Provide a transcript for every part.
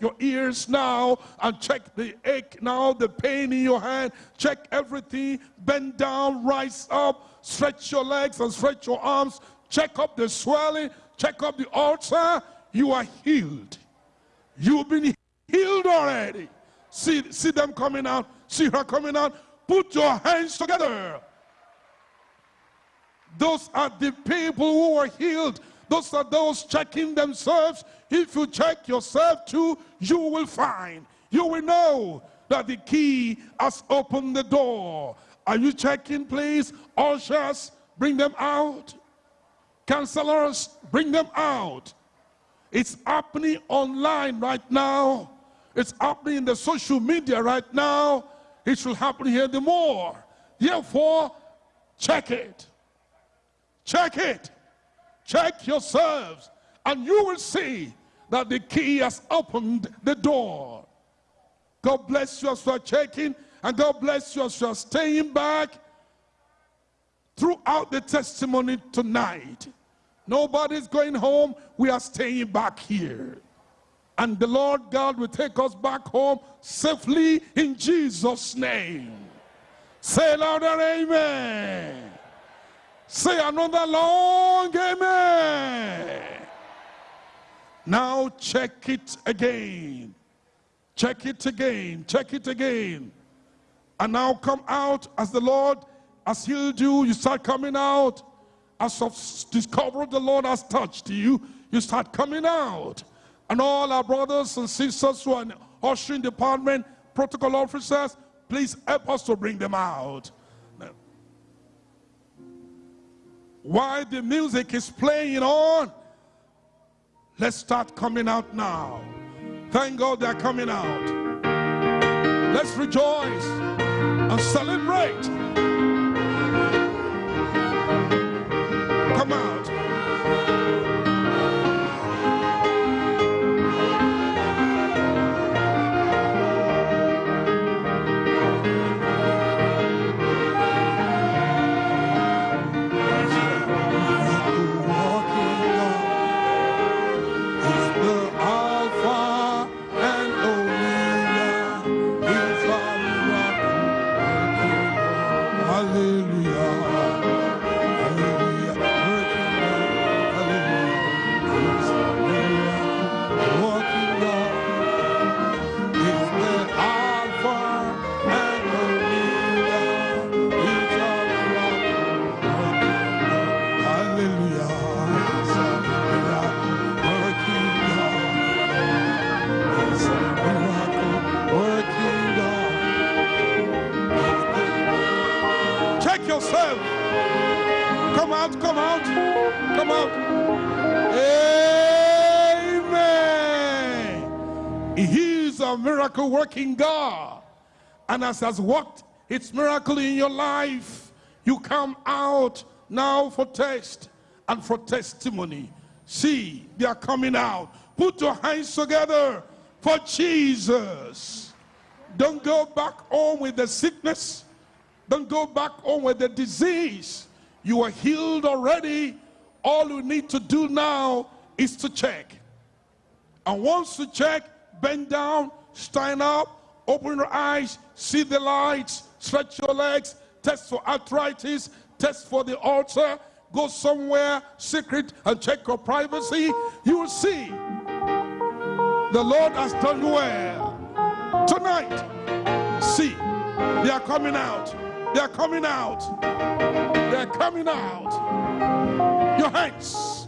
your ears now and check the ache now, the pain in your hand. Check everything. Bend down, rise up, stretch your legs and stretch your arms. Check up the swelling, check up the ulcer. You are healed. You've been healed already. See, see them coming out. See her coming out. Put your hands together. Those are the people who are healed. Those are those checking themselves. If you check yourself too, you will find, you will know that the key has opened the door. Are you checking, please? Ushers, bring them out. Counselors, bring them out. It's happening online right now. It's happening in the social media right now. It should happen here the more. Therefore, check it. Check it. Check yourselves. And you will see that the key has opened the door. God bless you as you are checking. And God bless you as you are staying back throughout the testimony tonight. Nobody's going home. We are staying back here. And the Lord God will take us back home safely in Jesus' name. Say louder, amen. Say another long amen. Now check it again. Check it again. Check it again. And now come out as the Lord has healed you. You start coming out. As of discovered the Lord has touched you, you start coming out. And all our brothers and sisters who are in ushering department, protocol officers, please help us to bring them out. While the music is playing on, let's start coming out now. Thank God they're coming out. Let's rejoice and celebrate. Come out. Miracle working God. And as has worked its miracle in your life, you come out now for test and for testimony. See, they are coming out. Put your hands together for Jesus. Don't go back home with the sickness. Don't go back home with the disease. You are healed already. All you need to do now is to check. And once you check, bend down stand up, open your eyes, see the lights, stretch your legs, test for arthritis, test for the ulcer, go somewhere secret and check your privacy. You will see the Lord has done well. Tonight, see, they are coming out. They are coming out. They are coming out. Your hands.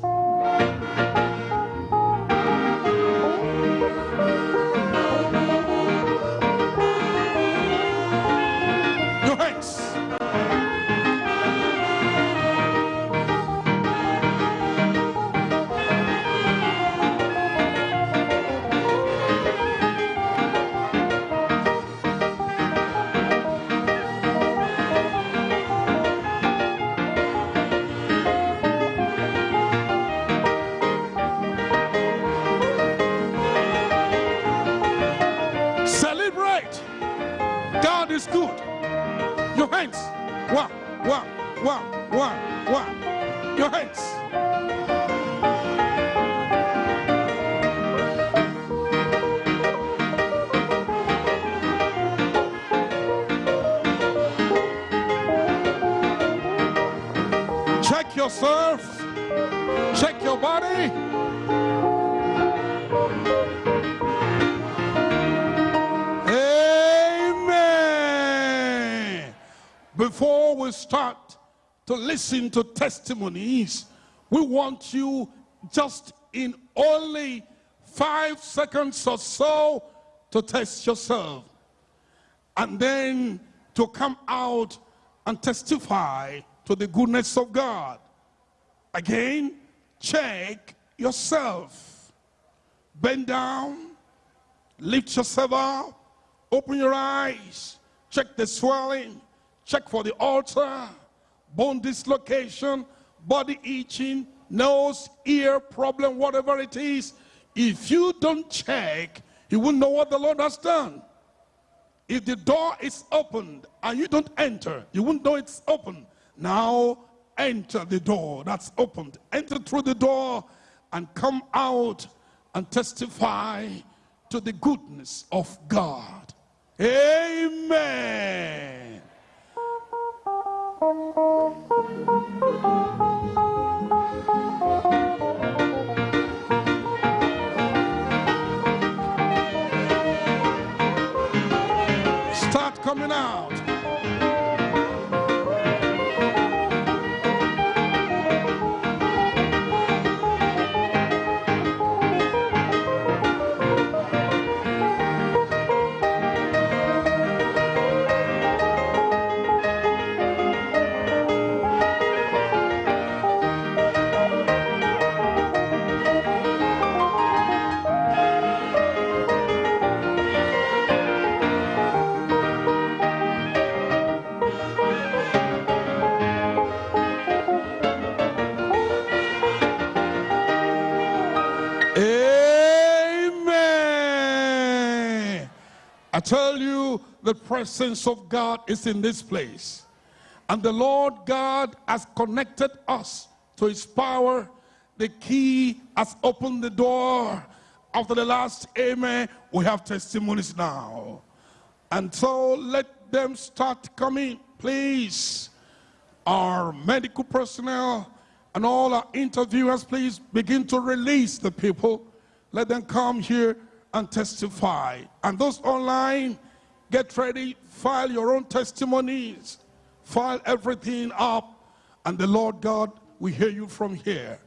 Start to listen to testimonies, we want you just in only five seconds or so to test yourself. And then to come out and testify to the goodness of God. Again, check yourself. Bend down, lift yourself up, open your eyes, check the swelling, check for the ulcer, bone dislocation, body itching, nose, ear problem, whatever it is. If you don't check, you won't know what the Lord has done. If the door is opened and you don't enter, you won't know it's open. Now enter the door that's opened. Enter through the door and come out and testify to the goodness of God. Amen. Start coming out. Tell you, the presence of God is in this place. And the Lord God has connected us to his power. The key has opened the door. After the last amen, we have testimonies now. And so let them start coming, please. Our medical personnel and all our interviewers, please begin to release the people. Let them come here and testify. And those online, get ready, file your own testimonies, file everything up, and the Lord God will hear you from here.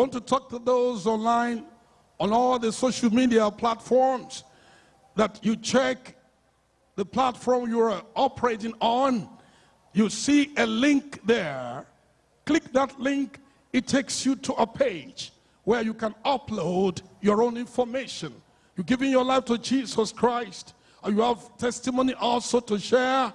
Want to talk to those online on all the social media platforms that you check the platform you're operating on. You see a link there. Click that link, it takes you to a page where you can upload your own information. You're giving your life to Jesus Christ, or you have testimony also to share.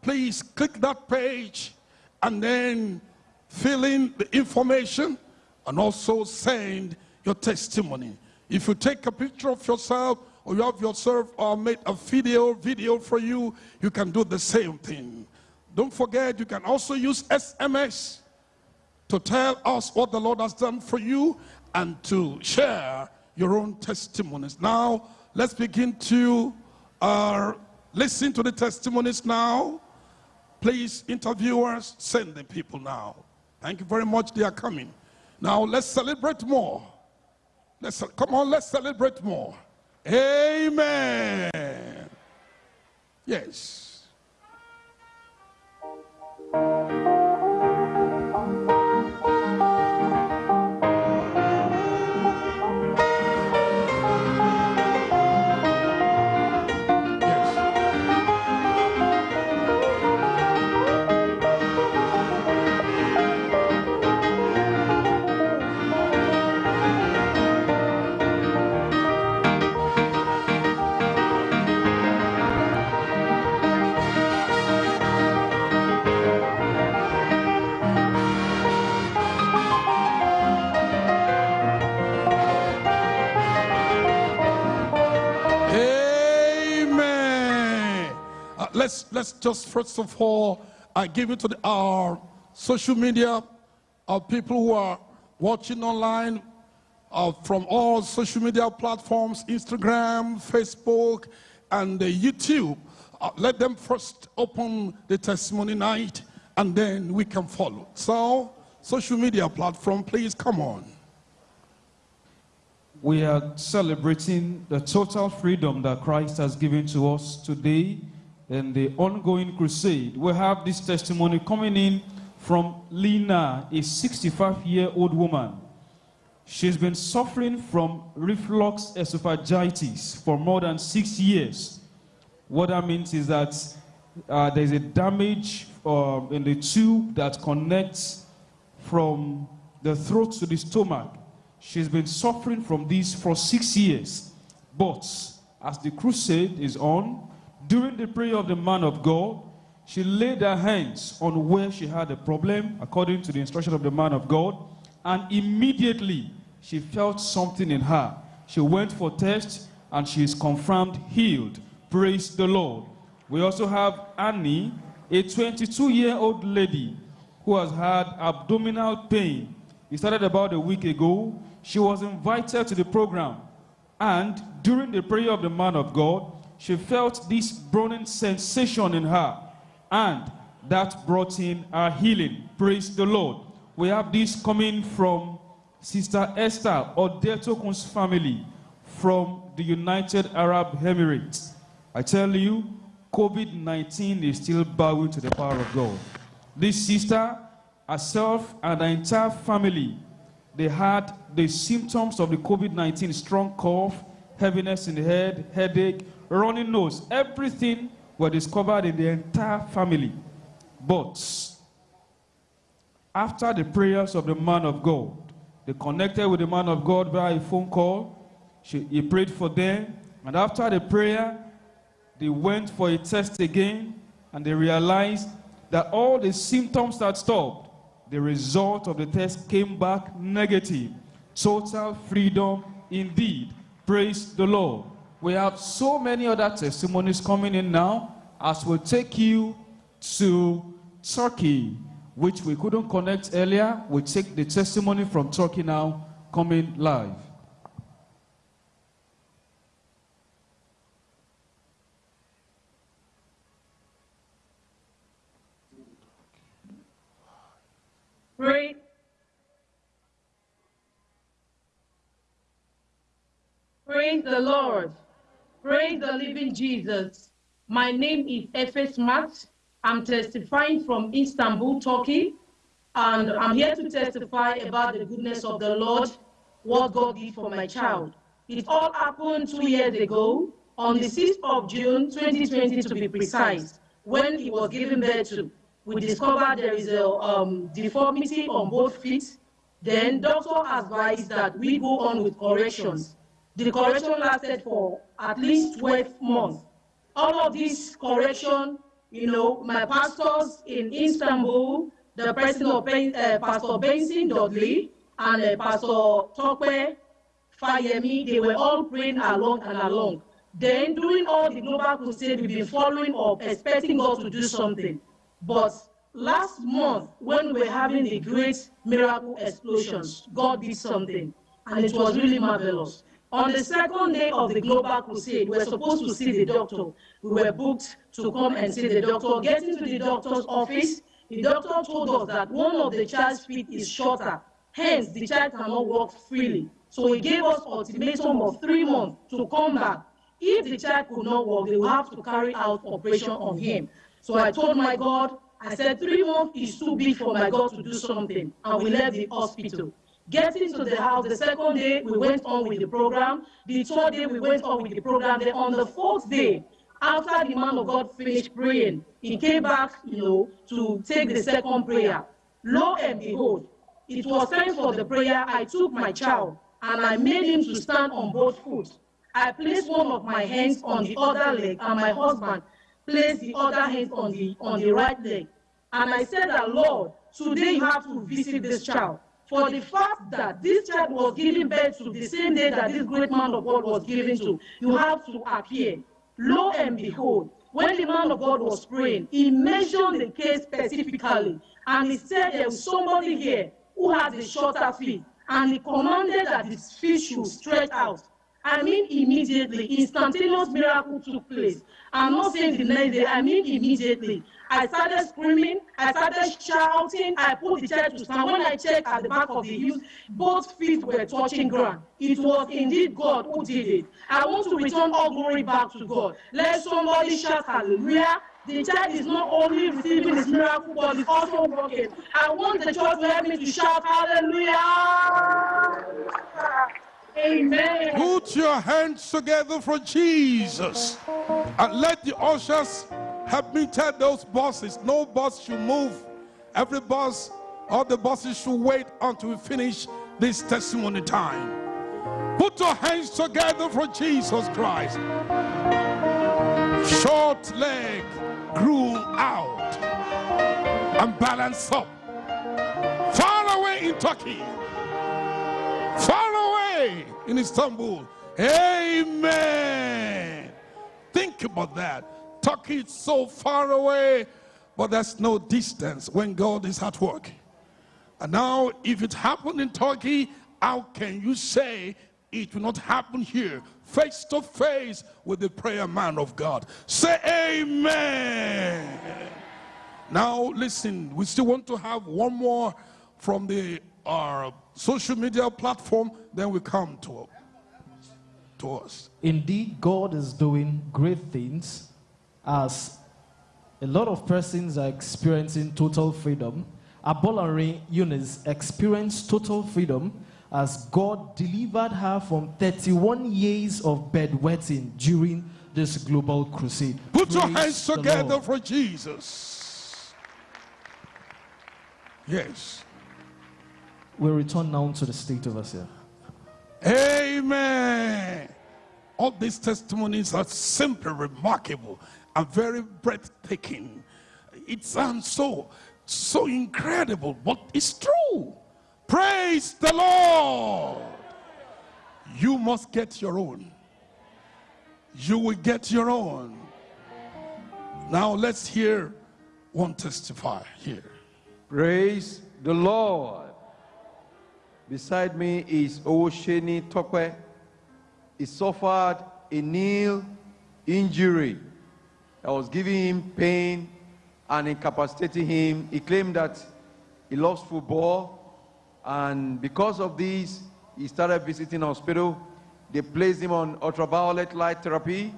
Please click that page and then fill in the information and also send your testimony. If you take a picture of yourself or you have yourself or made a video video for you, you can do the same thing. Don't forget, you can also use SMS to tell us what the Lord has done for you and to share your own testimonies. Now, let's begin to uh, listen to the testimonies now. Please, interviewers, send the people now. Thank you very much. They are coming. Now, let's celebrate more. Let's come on, let's celebrate more. Amen. Yes. Let's let's just first of all I give it to the, our social media, our people who are watching online uh, from all social media platforms, Instagram, Facebook, and uh, YouTube. Uh, let them first open the testimony night, and then we can follow. So, social media platform, please come on. We are celebrating the total freedom that Christ has given to us today in the ongoing crusade. We have this testimony coming in from Lena, a 65-year-old woman. She's been suffering from reflux esophagitis for more than six years. What that means is that uh, there's a damage uh, in the tube that connects from the throat to the stomach. She's been suffering from this for six years. But as the crusade is on, during the prayer of the man of God, she laid her hands on where she had a problem, according to the instruction of the man of God, and immediately she felt something in her. She went for test and she is confirmed healed. Praise the Lord. We also have Annie, a 22-year-old lady who has had abdominal pain. It started about a week ago. She was invited to the program. And during the prayer of the man of God, she felt this burning sensation in her. And that brought in her healing. Praise the Lord. We have this coming from Sister Esther Odetokun's family from the United Arab Emirates. I tell you, COVID-19 is still bowing to the power of God. This sister, herself, and the entire family, they had the symptoms of the COVID-19, strong cough, heaviness in the head, headache, running nose, everything were discovered in the entire family. But after the prayers of the man of God, they connected with the man of God via a phone call. She, he prayed for them. And after the prayer, they went for a test again and they realized that all the symptoms that stopped, the result of the test came back negative. Total freedom indeed. Praise the Lord. We have so many other testimonies coming in now as we take you to Turkey which we couldn't connect earlier. We take the testimony from Turkey now, coming live. Praise, praise the Lord. Praise the living Jesus. My name is Efes Matt. I'm testifying from Istanbul, Turkey, and I'm here to testify about the goodness of the Lord, what God did for my child. It all happened two years ago, on the 6th of June, 2020 to be precise, when he was given birth to. We discovered there is a um, deformity on both feet. Then doctor advised that we go on with corrections. The correction lasted for at least 12 months. All of this correction you know, my pastors in Istanbul, the president of uh, Pastor Benson Dudley and uh, Pastor Tokwe Fayemi, they were all praying along and along. Then during all the global crusade, we've been following up, expecting God to do something. But last month, when we were having the great miracle explosions, God did something, and it was really marvelous. On the second day of the global crusade, we were supposed to see the doctor. We were booked to come and see the doctor. Getting to the doctor's office, the doctor told us that one of the child's feet is shorter. Hence, the child cannot walk freely. So he gave us ultimatum of three months to come back. If the child could not walk, they will have to carry out operation on him. So I told my God, I said, three months is too big for my God to do something. And we left the hospital. Getting to the house, the second day, we went on with the program. The third day, we went on with the program. Then on the fourth day, after the man of God finished praying, he came back, you know, to take the second prayer. Lo and behold, it was time for the prayer. I took my child and I made him to stand on both feet. I placed one of my hands on the other leg, and my husband placed the other hand on the on the right leg. And I said that, Lord, today you have to visit this child. For the fact that this child was given birth to the same day that this great man of God was given to, you have to appear. Lo and behold, when the man of God was praying, he mentioned the case specifically. And he said there was somebody here who has a shorter feet. And he commanded that his feet should stretch out. I mean immediately, instantaneous miracle took place. I'm not saying the next day, I mean immediately. I started screaming, I started shouting, I put the chair to stand. When I checked at the back of the heels, both feet were touching ground. It was indeed God who did it. I want to return all glory back to God. Let somebody shout hallelujah. The child is not only receiving his miracle, but is also working. I want the church to help me to shout hallelujah. Amen. Put your hands together for Jesus and let the ushers help me tell those buses no bus should move. Every bus, all the buses should wait until we finish this testimony time. Put your hands together for Jesus Christ. Short leg grew out and balanced up. Far away in Turkey, far away in Istanbul. Amen. Think about that. Turkey is so far away, but there's no distance when God is at work. And now, if it happened in Turkey, how can you say it will not happen here, face to face with the prayer man of God? Say amen. Now, listen, we still want to have one more from the our social media platform, then we come to, to us. Indeed, God is doing great things as a lot of persons are experiencing total freedom. Abolari Eunice experienced total freedom as God delivered her from 31 years of bedwetting during this global crusade. Put your hands together Lord. for Jesus. Yes. We return now to the state of us here. Amen. All these testimonies are simply remarkable and very breathtaking. It sounds so, so incredible, but it's true. Praise the Lord. You must get your own. You will get your own. Now let's hear one testify here. Praise the Lord. Beside me is Osheni Tokwe. He suffered a knee injury that was giving him pain and incapacitating him. He claimed that he loves football, and because of this, he started visiting hospital. They placed him on ultraviolet light therapy,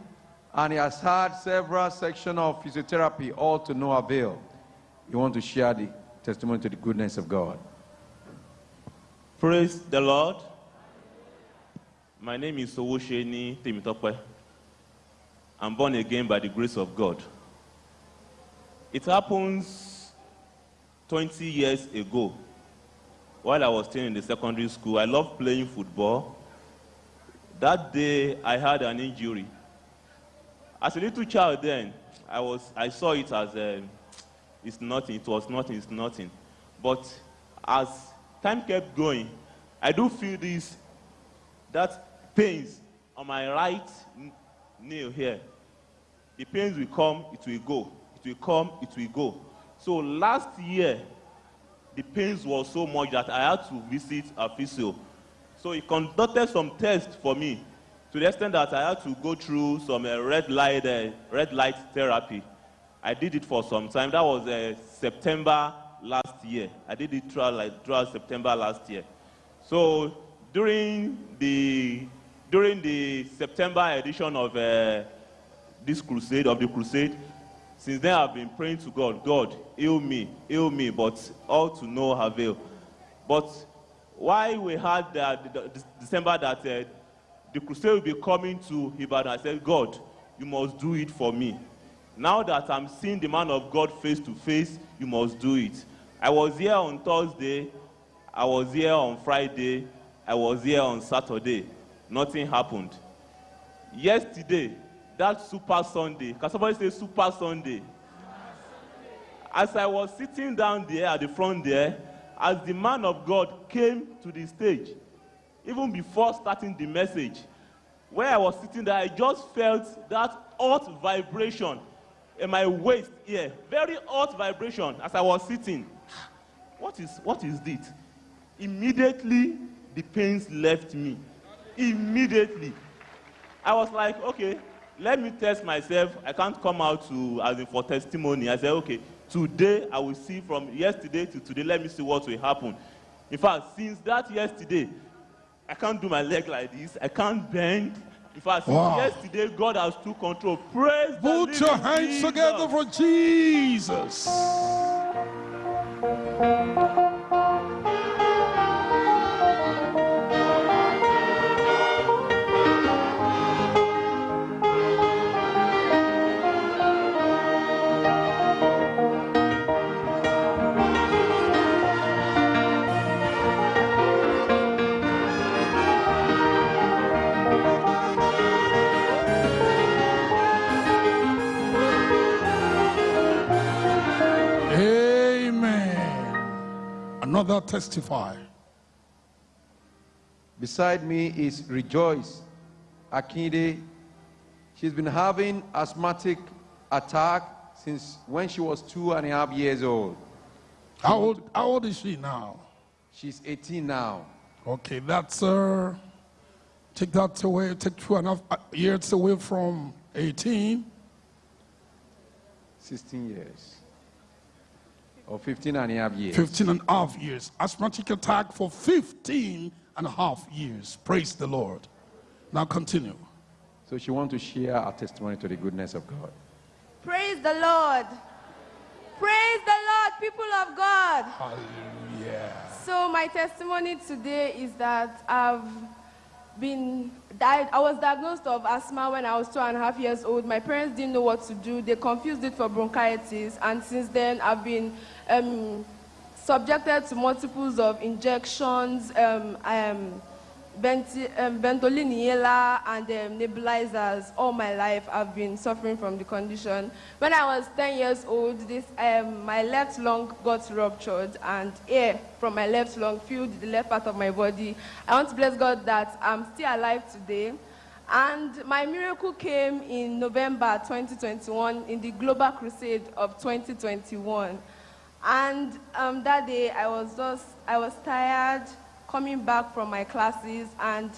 and he has had several sections of physiotherapy, all to no avail. You want to share the testimony to the goodness of God. Praise the Lord. My name is Owosheni Temitope. I'm born again by the grace of God. It happens 20 years ago while I was still in the secondary school. I loved playing football. That day, I had an injury. As a little child then, I, was, I saw it as um, it's nothing, it was nothing, it's nothing. But as time kept going, I do feel this, that pains on my right nail here. The pains will come, it will go. It will come, it will go. So last year, the pains were so much that I had to visit a physio. So he conducted some tests for me to the extent that I had to go through some uh, red, light, uh, red light therapy. I did it for some time. That was uh, September last year. I did it throughout, like, throughout September last year. So during the, during the September edition of uh, this crusade, of the crusade, since then I've been praying to God, God, heal me, heal me, but all to no avail. But why we had the, the, the December that uh, the crusade will be coming to Ibadan, I said, God, you must do it for me. Now that I'm seeing the man of God face to face, you must do it. I was here on Thursday, I was here on Friday, I was here on Saturday. Nothing happened. Yesterday, that Super Sunday, can somebody say Super Sunday? As I was sitting down there at the front there, as the man of God came to the stage, even before starting the message, where I was sitting there, I just felt that hot vibration in my waist here, very hot vibration as I was sitting. What is what is it? Immediately the pains left me. Immediately. I was like, okay, let me test myself. I can't come out to as in for testimony. I said, okay, today I will see from yesterday to today. Let me see what will happen. In fact, since that yesterday, I can't do my leg like this. I can't bend. In fact, Wow. yesterday, God has took control. Praise Put your hands Jesus. together for Jesus. Thank you. Another testify. Beside me is Rejoice Akinde. She's been having asthmatic attack since when she was two and a half years old. How old, how old is she now? She's 18 now. Okay, that's uh, take that away, take two and a half years away from 18. 16 years. Or 15 and a half years. 15 and a half years. Asthmatic attack for 15 and a half years. Praise the Lord. Now continue. So she wants to share her testimony to the goodness of God. Praise the Lord. Praise the Lord, people of God. Hallelujah. So my testimony today is that I've been died. I was diagnosed of asthma when I was two and a half years old. My parents didn't know what to do. They confused it for bronchitis, and since then I've been um, subjected to multiples of injections, um, um, venti- um, and um, nebulizers. All my life I've been suffering from the condition. When I was 10 years old, this um, my left lung got ruptured, and air from my left lung filled the left part of my body. I want to bless God that I'm still alive today. And my miracle came in November 2021 in the Global Crusade of 2021. And um, that day I was just, I was tired coming back from my classes and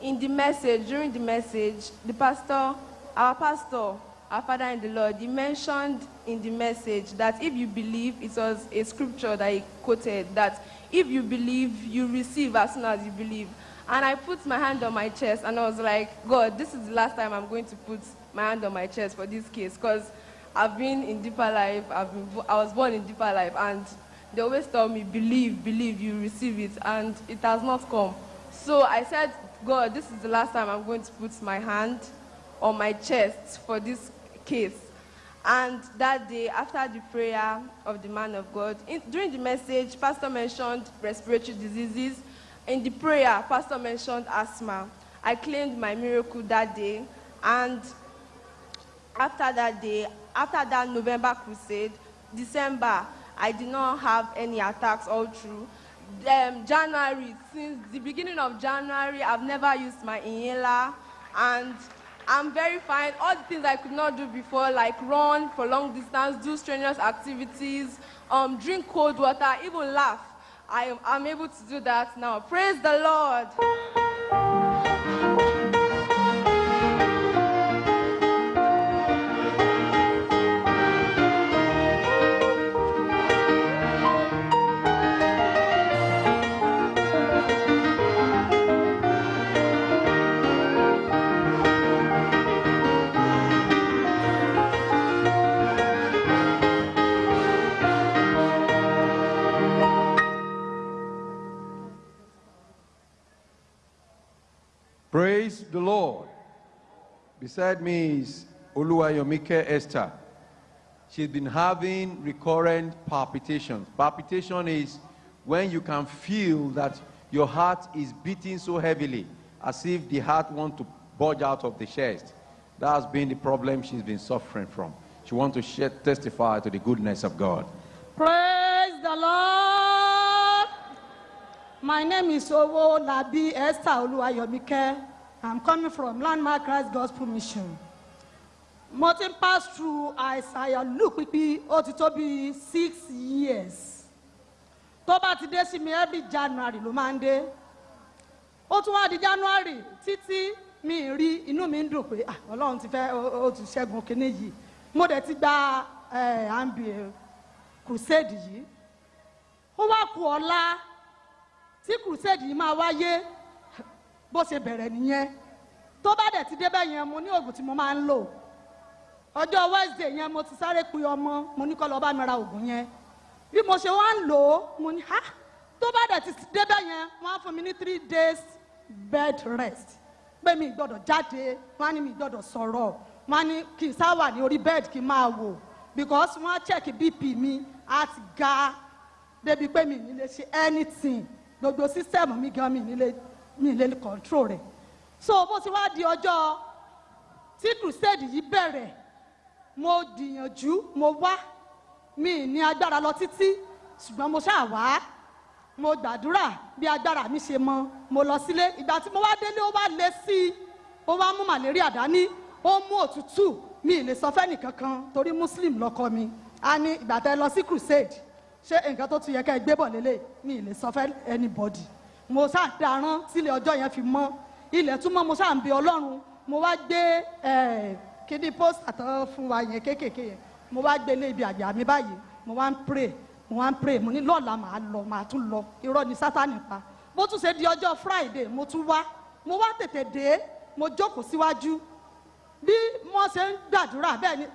in the message, during the message, the pastor, our pastor, our father in the Lord, he mentioned in the message that if you believe, it was a scripture that he quoted, that if you believe, you receive as soon as you believe. And I put my hand on my chest and I was like, God, this is the last time I'm going to put my hand on my chest for this case because I've been in deeper life, I've been, I was born in deeper life and they always tell me, believe, believe, you receive it and it has not come. So I said, God, this is the last time I'm going to put my hand on my chest for this case. And that day, after the prayer of the man of God, in, during the message, Pastor mentioned respiratory diseases. In the prayer, Pastor mentioned asthma. I claimed my miracle that day. And after that day, after that November crusade, December, I did not have any attacks all through. Um, January, since the beginning of January, I've never used my inhaler, and I'm very fine. All the things I could not do before, like run for long distance, do strenuous activities, um, drink cold water, even laugh. I am, I'm able to do that now. Praise the Lord. Beside me is Oluwayomike Esther. She's been having recurrent palpitations. Palpitation is when you can feel that your heart is beating so heavily as if the heart wants to bulge out of the chest. That has been the problem she's been suffering from. She wants to share, testify to the goodness of God. Praise the Lord. My name is Owolabi Esther Oluwayomike. I'm coming from Landmark Christ Gospel Mission. mo ti pass through àìsàn àyàlú pípí ó ti tó bí six years. Tó bá ti dé sí mi every january ló máa ń dé. Ó tún wá di january títí mi rí inú mi ń dùn pé ah, ọlọ́run ti fẹ́ ó ti ṣẹ́gun kínní yìí. Mo dẹ̀ ti gba eh, ambi crusade yìí. Ó wá kù ọ̀la tí crusade yìí máa wáyé bó ṣe bẹ̀rẹ̀ nìyẹn. Tó bá dẹ̀ ti débẹ̀ yẹn mo ní oògùn tí mo máa ń lò. Ọjọ́ wednesday yẹn mo ti sáré pe ọmọ mo ní kó lọ bá mi ra oògùn yẹn. Bí mo ṣe wá ń lò ó mo ní ha tó bá dẹ̀ ti débẹ̀ yẹn wọ́n á fún mi ní three days bed rest. Pé mi gbọ́dọ̀ jáde wọ́n á ní mi gbọ́dọ̀ sọ̀rọ̀. Wọ́n á ní kí n sá wà ní orí bed kí n máa wò. Because wọ́n á check bp mi á ti ga. Débi pé mi ní lè ṣe anything. Gbogbo system mi gan mi ní lè mi lè control rẹ̀. So bó ti wá di ọjọ́ tí crusade yìí bẹ̀rẹ̀ mo gbìyànjú mo wá mi ní agbára lọ títí ṣùgbọ́n mo ṣáà wá. Mo gbàdúrà bí agbára mi ṣe mọ mo lọ sílé. Ìgbà tí mo wá délé ó wá lé sí i ó wá mú màlẹ́ríà dání ó mú òtútù. Mi ì lè sọ fẹ́ nìkankan torí muslim lọkọ mi. A ní ìgbà tẹ lọ sí crusade ṣé nǹkan tó tún yẹ ká ẹ gbé bọ̀ lélẹ̀? Mi lè sọ fẹ́ anybody mo ṣáà darán sílé ọjọ́ yẹn fi mọ́. Ilẹ̀ tún mọ́ mo ṣáà ń bẹ ọlọ́run. Mo wá gbé kíní post àtọ́ fún wa yẹn kéékèèké yẹn. Mo wá gbé lé ibi àjà mi báyìí. Mo wá ń pray. Mo wá ń pray. Mo ní lọ́ọ̀la màá lọ màá tún lọ. Irọ́ ni sátani pa. Bó tún ṣe di ọjọ́ friday mo tún wá. Mo wá tètè dé. Mo jókòó síwájú. Bí wọ́n ṣe ń gbàdúrà bẹ́ẹ̀ ni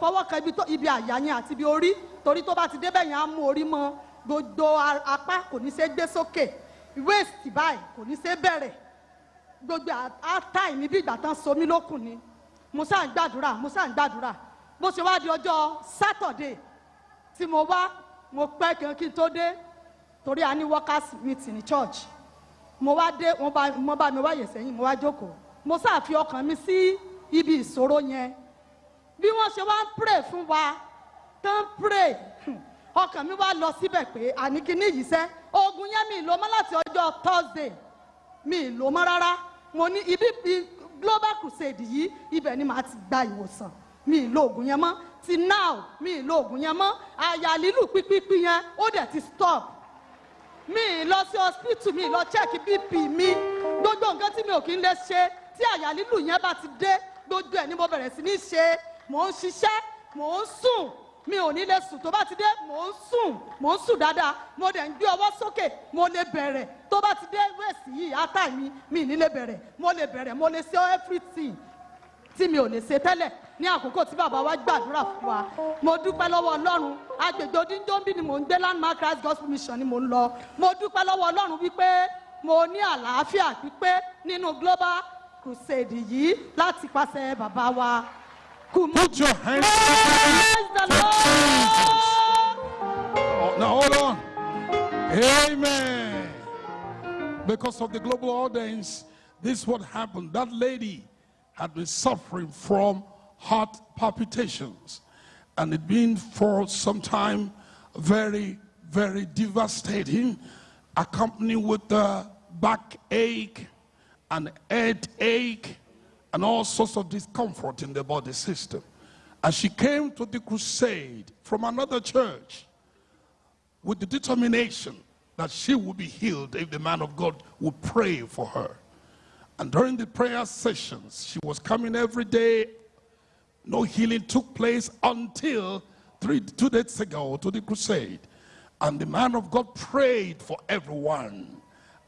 fọwọ́ kan ibi àyà yẹn àti ibi orí. Torí tó bá ti débẹ̀ yẹn á mú orí mọ́. Gbogbo apá kò ní ṣe gbé sókè waist báyìí kò ní ṣe bẹ̀rẹ̀. Gbogbo àtàì bí ìgbà tán so mí lókun ni. Mo ṣáà ń gbàdúrà mo ṣáà ń gbàdúrà. Bó ṣe wá di ọjọ́ saturday tí mo wá mo pẹ́ kan kí n tó dé torí a ní workers meeting ní church. Mo wá dé wọ́n bá mi wáyè sẹ́yìn mo wá jókòó. Mo ṣáà fi ọkàn mi sí ibi ìṣòro yẹn. Bí wọ́n ṣe wá ń pray fún wa tán pray ọkàn mi wá lọ síbẹ̀ pé àní yìí sẹ́ oògùn yẹn mi lò mọ́ láti ọjọ́ thursday. Mi lò mọ́ rárá. Mo ní ibi global crusade yìí ibẹ̀ ni màá ti gba ìwòsàn. Mi lo oògùn yẹn mọ́. Ti now mi lo oògùn yẹn mọ́. Àyà lílù pípípí yẹn ó dẹ̀ ti stop. Mi lọ sí hospital mi lọ check bp mi. Gbogbo nǹkan tí mi ò kí ń lè ṣe tí àyà yẹn bá ti dé gbogbo ẹ̀ ni mo bẹ̀rẹ̀ sí ní ṣe. Mò ń ṣiṣẹ́ mò ń sùn mi ò ní lè sùn. Tó bá ti dé mò ń sùn. Mò ń sùn dáadáa. Mo dẹ̀ ń gbé ọwọ́ sókè. Mo lè bẹ̀rẹ̀. Tó bá ti dé wẹ̀sì yìí átà mi mi ní lè bẹ̀rẹ̀. Mo lè bẹ̀rẹ̀. Mo lè ṣe everything tí mi ò lè ṣe tẹ́lẹ̀. Ní àkókò tí bàbá wa gbàdúrà fún wa. Mo dúpẹ́ lọ́wọ́ ọlọ́run. Agbègbè odíńdóńbí ni mò ń gbé landmark christ gospel mission ni mò ń lọ. Mo dúpẹ́ lọ́wọ́ ọlọ́run wípé mo ní àlàáfíà pípé nínú global crusade yìí láti pàṣẹ bàbá wa. Put your hands lord. Oh, now hold on. Amen. Because of the global audience, this is what happened. That lady had been suffering from heart palpitations, and it been for some time very, very devastating, accompanied with the backache and headache and all sorts of discomfort in the body system. And she came to the crusade from another church, with the determination that she would be healed if the man of God would pray for her. And during the prayer sessions, she was coming every day. No healing took place until three, two days ago to the crusade. And the man of God prayed for everyone.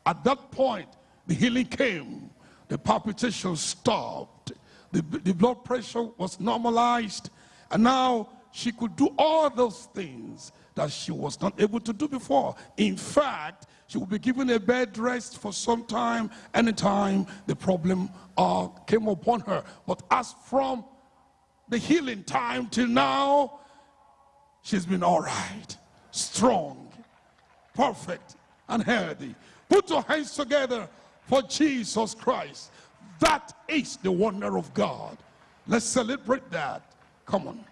At that point, the healing came. The palpitations stopped. The, the blood pressure was normalized. And now she could do all those things that she was not able to do before. In fact, she will be given a bed rest for some time, anytime the problem uh, came upon her. But as from the healing time till now, she's been all right, strong, perfect, and healthy. Put your hands together for Jesus Christ. That is the wonder of God. Let's celebrate that. Come on.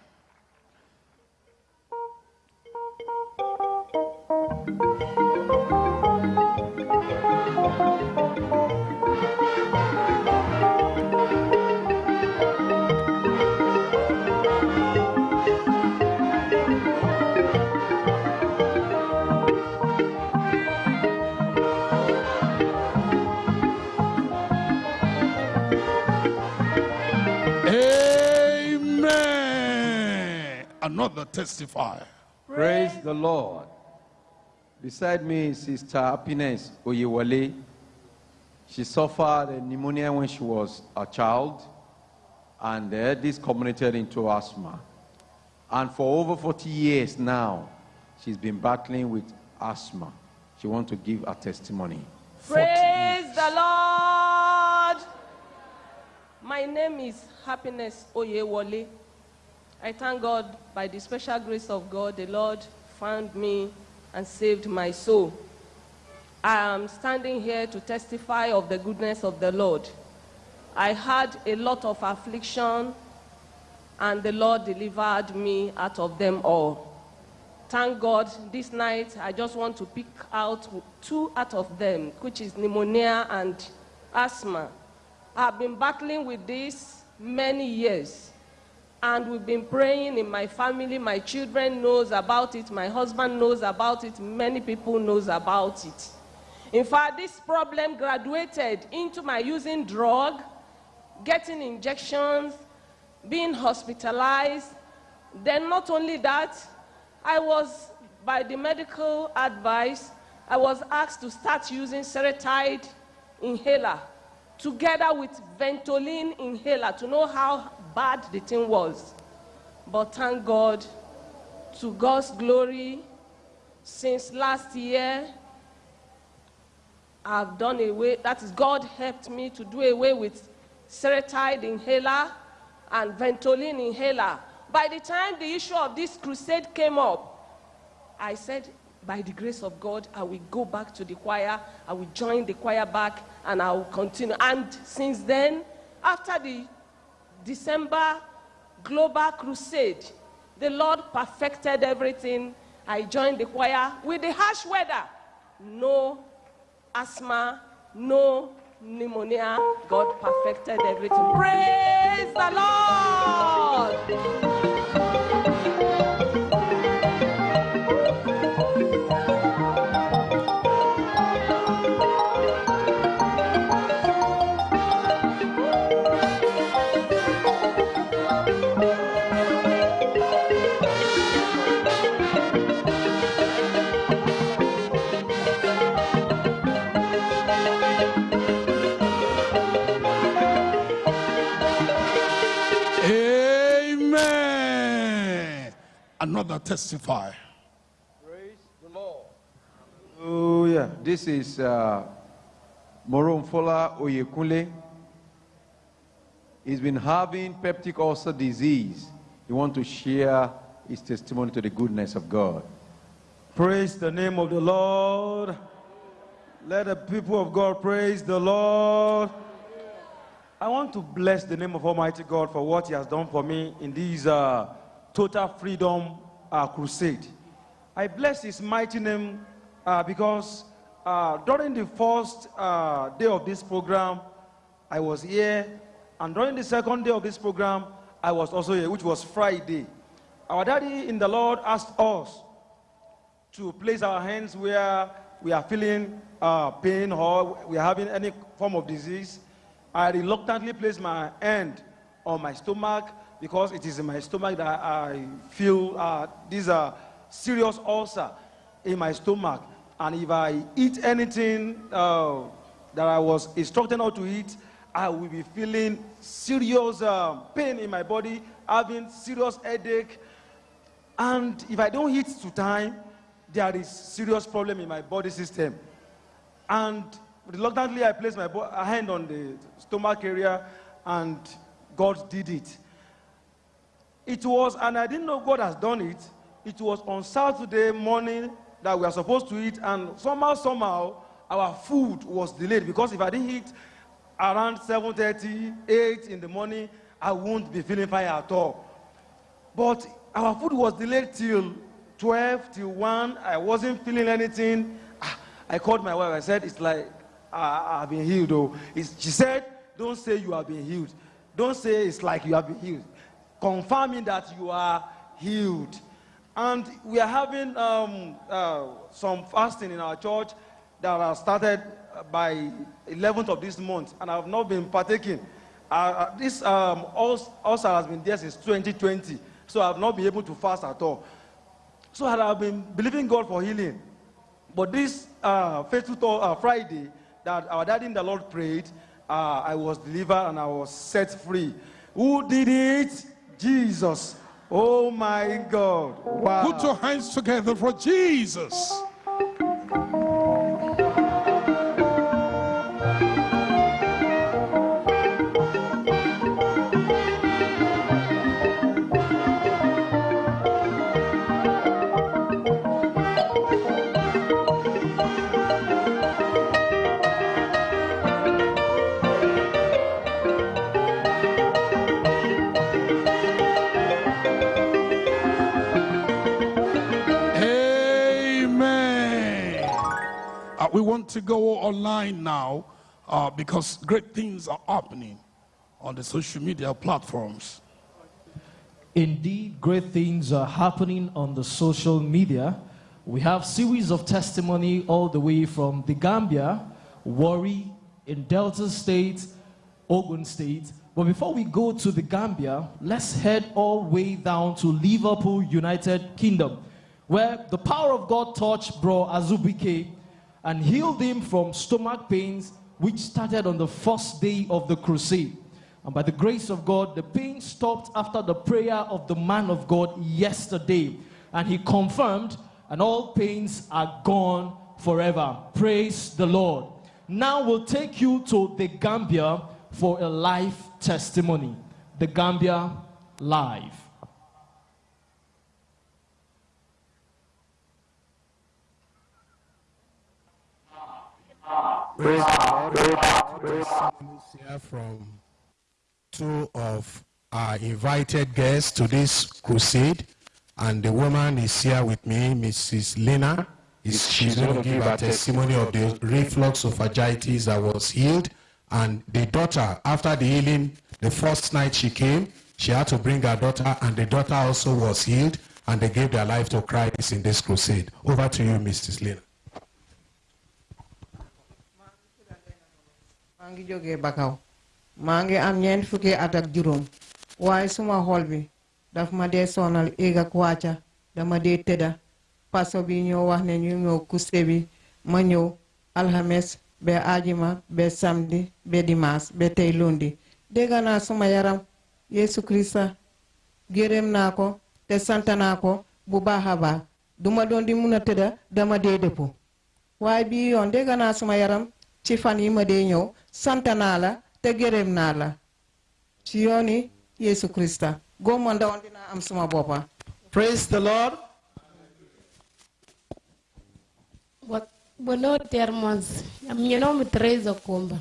Another testifier. Praise the Lord. Beside me is Sister Happiness Oyewale. She suffered a pneumonia when she was a child, and uh, this culminated into asthma. And for over 40 years now, she's been battling with asthma. She wants to give a testimony. Praise the Lord. My name is Happiness Oyewole. I thank God by the special grace of God, the Lord found me and saved my soul. I am standing here to testify of the goodness of the Lord. I had a lot of affliction, and the Lord delivered me out of them all. Thank God, this night I just want to pick out two out of them, which is pneumonia and asthma. I've been battling with this many years. And we've been praying in my family. My children knows about it. My husband knows about it. Many people knows about it. In fact, this problem graduated into my using drug, getting injections, being hospitalized. Then not only that, I was, by the medical advice, I was asked to start using Seretide inhaler together with Ventolin inhaler to know how bad the thing was. But thank God, to God's glory, since last year, I've done away, that is, God helped me to do away with Seretide inhaler and Ventolin inhaler. By the time the issue of this crusade came up, I said, by the grace of God, I will go back to the choir, I will join the choir back, and I will continue. And since then, after the December Global Crusade, the Lord perfected everything. I joined the choir with the harsh weather. No asthma, no pneumonia. God perfected everything. Praise the Lord! Another testify. Praise the Lord. Oh, yeah. This is uh, Moromfola Oyekunle. He's been having peptic ulcer disease. He wants to share his testimony to the goodness of God. Praise the name of the Lord. Let the people of God praise the Lord. I want to bless the name of Almighty God for what He has done for me in this uh, total freedom uh, crusade. I bless His mighty name uh, because uh, during the first uh, day of this program, I was here, and during the second day of this program, I was also here, which was Friday. Our daddy in the Lord asked us to place our hands where we are feeling uh, pain or we are having any form of disease. I reluctantly placed my hand on my stomach because it is in my stomach that I feel uh, these are serious ulcer in my stomach. And if I eat anything uh, that I was instructed not to eat, I will be feeling serious uh, pain in my body, having serious headache. And if I don't eat to time, there is serious problem in my body system. And reluctantly, I placed my hand on the stomach area, and God did it. It was, and I didn't know God has done it. It was on Saturday morning that we are supposed to eat, and somehow, somehow, our food was delayed because if I didn't eat around 7:30, 8 in the morning, I won't be feeling fine at all. But our food was delayed till 12, till 1. I wasn't feeling anything. Ah, I called my wife. I said, It's like I, I've been healed. Though. It's, she said, Don't say you have been healed. Don't say it's like you have been healed. Confirming that you are healed. And we are having um, uh, some fasting in our church that has started by 11th of this month, and I have not been partaking. Uh, uh, this um, ul- ulcer has been there since 2020, so I've not been able to fast at all. So I've been believing God for healing. But this uh, faithful uh, Friday that our daddy in the Lord prayed, uh, I was delivered and I was set free. Who did it? Jesus. Oh my God. Wow. Put your hands together for Jesus. Uh, because great things are happening on the social media platforms. Indeed, great things are happening on the social media. We have series of testimony all the way from the Gambia, Warri, in Delta State, Ogun State. But before we go to the Gambia, let's head all the way down to Liverpool, United Kingdom, where the power of God touched Bro Azubike and healed him from stomach pains, which started on the first day of the crusade. And by the grace of God, the pain stopped after the prayer of the man of God yesterday. And he confirmed, and all pains are gone forever. Praise the Lord. Now we'll take you to the Gambia for a live testimony. The Gambia Live. Praise the Lord. Here from two of our invited guests to this crusade, and the woman is here with me, Mrs. Lena. Is she's going to give a testimony of the reflux esophagitis that was healed, and the daughter, after the healing, the first night she came, she had to bring her daughter, and the daughter also was healed, and they gave their life to Christ in this crusade. Over to you, Mrs. Lena. Maa ngi jógee Bakaw. Maa ngi am ñeent fukki at ak juróom. Waaye suma xol bi daf ma dee sonal éeg ak wàcca dama dee tëdda. Paso bi ñoo wax ne ñu ñëw kuste bi ma ñëw alxames ba ajima ba samedi ba dimaas ba tey lundi. Dégg naa suma yaram Yeesu Krista gërëm naa ko te sant ko bu baax a baax. Duma doon di mun a dama dee dëpp waaye bii yoon dégg naa suma yaram ci fan yi ma dee ñëw sant naa la te gërëm naa la ci yooni Yeesu Krista góoma ndawoon dinaa am suma boppa Praise the Lord. Bo- Buongiorno termos, ñu nome é Teresa Kumba.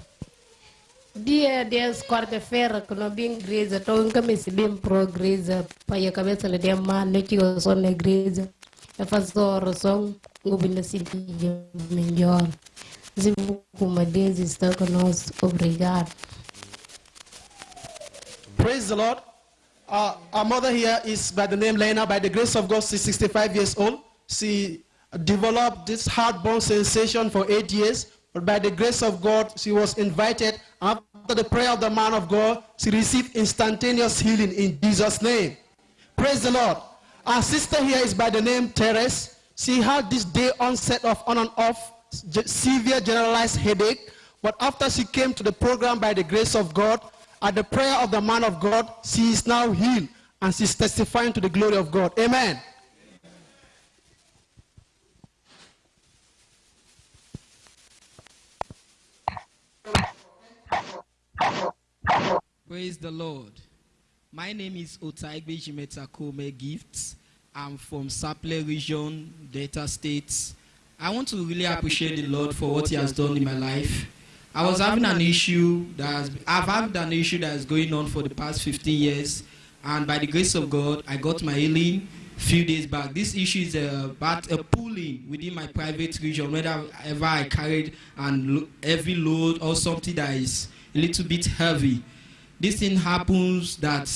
Dia de quarta-feira que não vim igreja, estou em cabeça bem pro igreja, para a cabeça lá de mal, não tinha som na igreja. Eu faço oração, eu vim mi melhor. Deus conosco, obrigado. Praise the Lord. Uh, our mother here is by the name Lena. By the grace of God, she's 65 years old. She developed this heartburn sensation for eight years. But by the grace of God, she was invited. After the prayer of the man of God, she received instantaneous healing in Jesus' name. Praise the Lord. Our sister here is by the name Teres. She had this day onset of on and off severe generalized headache. But after she came to the program by the grace of God, at the prayer of the man of God, she is now healed and she's testifying to the glory of God. Amen. Praise the Lord. My name is Otaigbe Jimetakome Gifts. I'm from Sapele Region, Delta States. I want to really appreciate the Lord for what He has done in my life. I was having an issue that has, I've had an issue that is going on for the past 15 years, and by the grace of God, I got my healing a few days back. This issue is uh, about a pulling within my private region, whenever I carried an lo- heavy load or something that is a little bit heavy. This thing happens that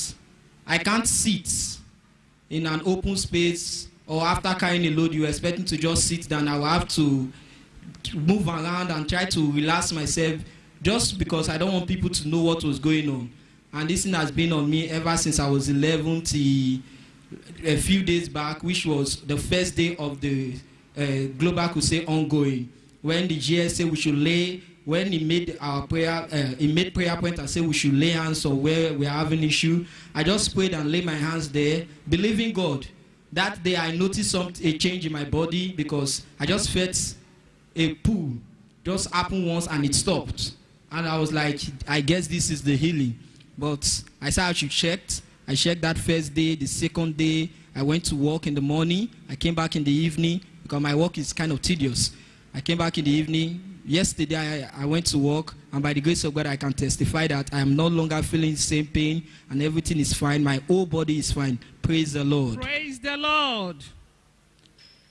I can't sit in an open space or after carrying a load, you're expecting to just sit down. I will have to move around and try to relax myself just because I don't want people to know what was going on. And this thing has been on me ever since I was 11 till a few days back, which was the first day of the uh, Global Crusade ongoing, when the GS said we should lay, when he made our prayer, uh, he made prayer point and said we should lay hands on where we are having issue. I just prayed and laid my hands there, believing God. That day I noticed some a change in my body because I just felt a pull just happened once and it stopped. And I was like, I guess this is the healing. But I said I should check. I checked that first day, the second day. I went to work in the morning. I came back in the evening because my work is kind of tedious. I came back in the evening. Yesterday, I, I went to work, and by the grace of God, I can testify that I am no longer feeling the same pain, and everything is fine. My whole body is fine. Praise the Lord. Praise the Lord.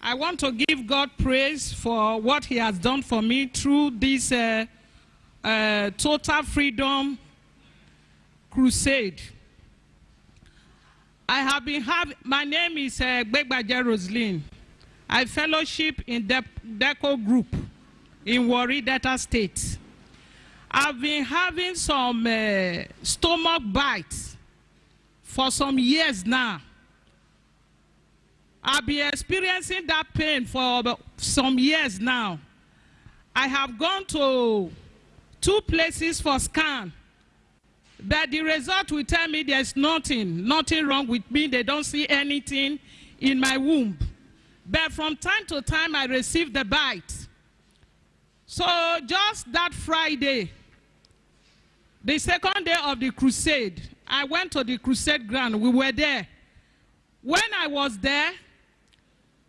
I want to give God praise for what He has done for me through this uh, uh, total freedom crusade. I have been having, my name is uh, Begbaja Roslyn. I fellowship in the DECO group in Warri Delta State. I've been having some uh, stomach bites for some years now. I've been experiencing that pain for some years now. I have gone to two places for scan, but the result will tell me there's nothing, nothing wrong with me. They don't see anything in my womb. But from time to time, I receive the bite. So just that Friday, the second day of the crusade, I went to the crusade ground. We were there. When I was there,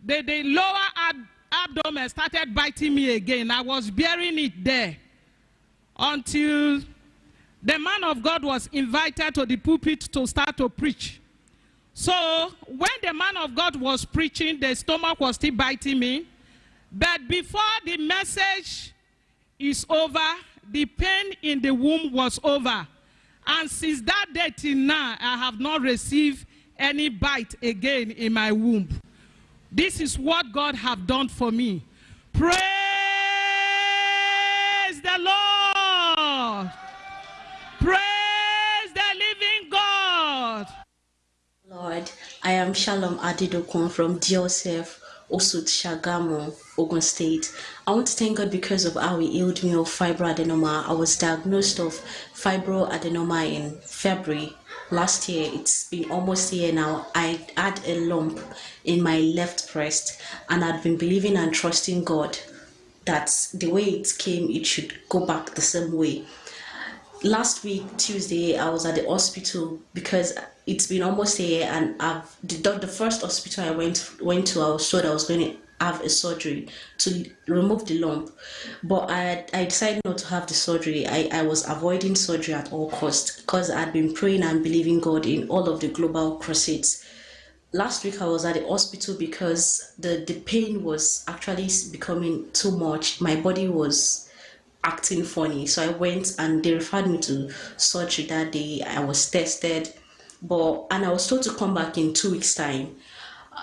the, the lower ab abdomen started biting me again. I was bearing it there until the man of God was invited to the pulpit to start to preach. So when the man of God was preaching, the stomach was still biting me. But before the message is over, the pain in the womb was over. And since that day till now, I have not received any bite again in my womb. This is what God have done for me. Praise the Lord. Praise the living God. Lord, I am Shalom Adidokun from Diosef, Osut Shagamu, Ogun State. I want to thank God because of how He healed me of fibroadenoma. I was diagnosed of fibroadenoma in February last year. It's been almost a year now. I had a lump in my left breast, and I'd been believing and trusting God that the way it came, it should go back the same way. Last week, Tuesday, I was at the hospital because it's been almost a year, and I've the, the first hospital I went went to, I was told I was going to have a surgery to remove the lump. But i i decided not to have the surgery. I i was avoiding surgery at all costs because i'd been praying and believing god in all of the global crusades. Last week i was at the hospital because the the pain was actually becoming too much. My body was acting funny so i went and they referred me to surgery that day i was tested but and i was told to come back in two weeks time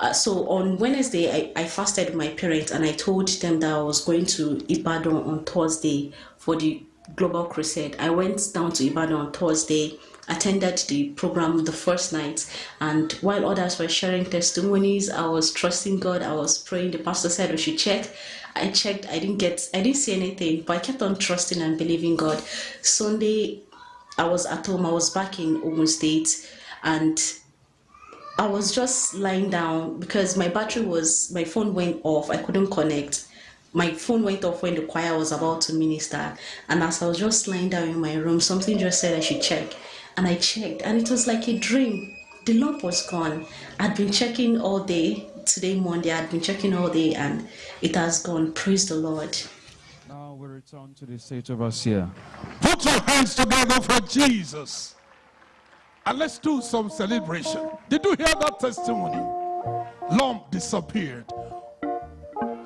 uh, so on Wednesday, I, I fasted my parents and I told them that I was going to Ibadan on Thursday for the Global Crusade. I went down to Ibadan on Thursday, attended the program the first night, and while others were sharing testimonies, I was trusting God. I was praying. The pastor said we should check. I checked. I didn't get. I didn't see anything, but I kept on trusting and believing God. Sunday, I was at home. I was back in Ogun State, and I was just lying down because my battery was, my phone went off. I couldn't connect. My phone went off when the choir was about to minister. And as I was just lying down in my room, something just said I should check. And I checked, and it was like a dream. The lump was gone. I'd been checking all day. Today, Monday, I'd been checking all day, and it has gone. Praise the Lord. Now we return to the state of Asia. Put your hands together for Jesus. And let's do some celebration. Did you hear that testimony? Lump disappeared.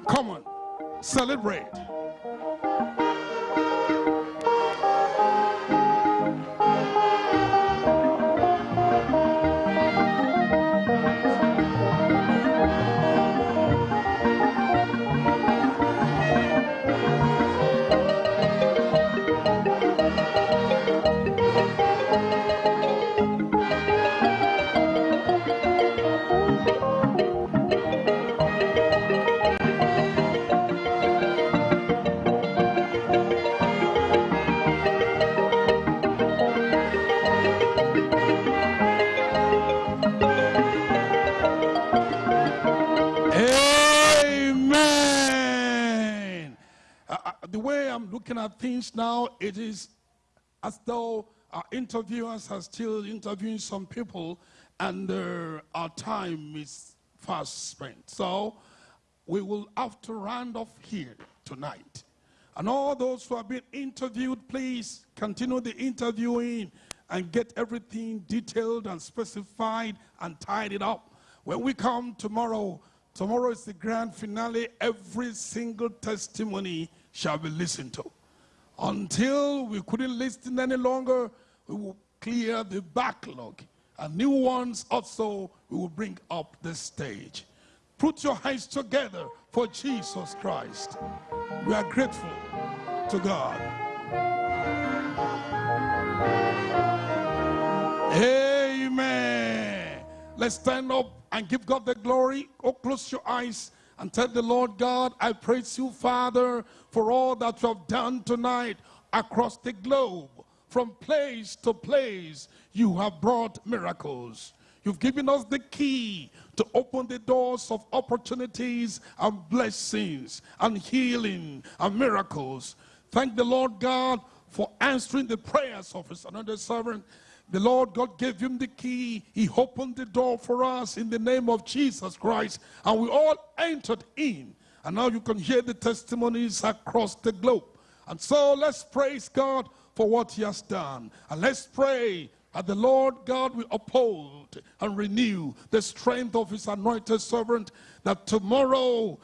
Come on, celebrate. At things now, it is as though our interviewers are still interviewing some people and uh, our time is fast spent. So we will have to round off here tonight. And all those who have been interviewed, please continue the interviewing and get everything detailed and specified and tied it up. When we come tomorrow, tomorrow is the grand finale. Every single testimony shall be listened to. Until we couldn't listen any longer, we will clear the backlog. And new ones also we will bring up the stage. Put your hands together for Jesus Christ. We are grateful to God. Amen. Let's stand up and give God the glory. Oh, close your eyes and tell the Lord God, I praise you, Father, for all that you have done tonight across the globe. From place to place, you have brought miracles. You've given us the key to open the doors of opportunities and blessings and healing and miracles. Thank the Lord God for answering the prayers of his another servant. The Lord God gave him the key. He opened the door for us in the name of Jesus Christ. And we all entered in. And now you can hear the testimonies across the globe. And so let's praise God for what he has done. And let's pray that the Lord God will uphold and renew the strength of his anointed servant, that tomorrow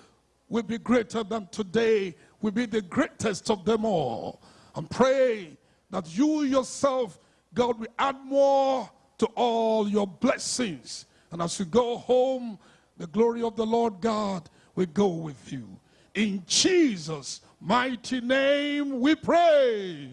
will be greater than today, will be the greatest of them all. And pray that you yourself, God, will add more to all your blessings. And as you go home, the glory of the Lord God will go with you. In Jesus' mighty name we pray.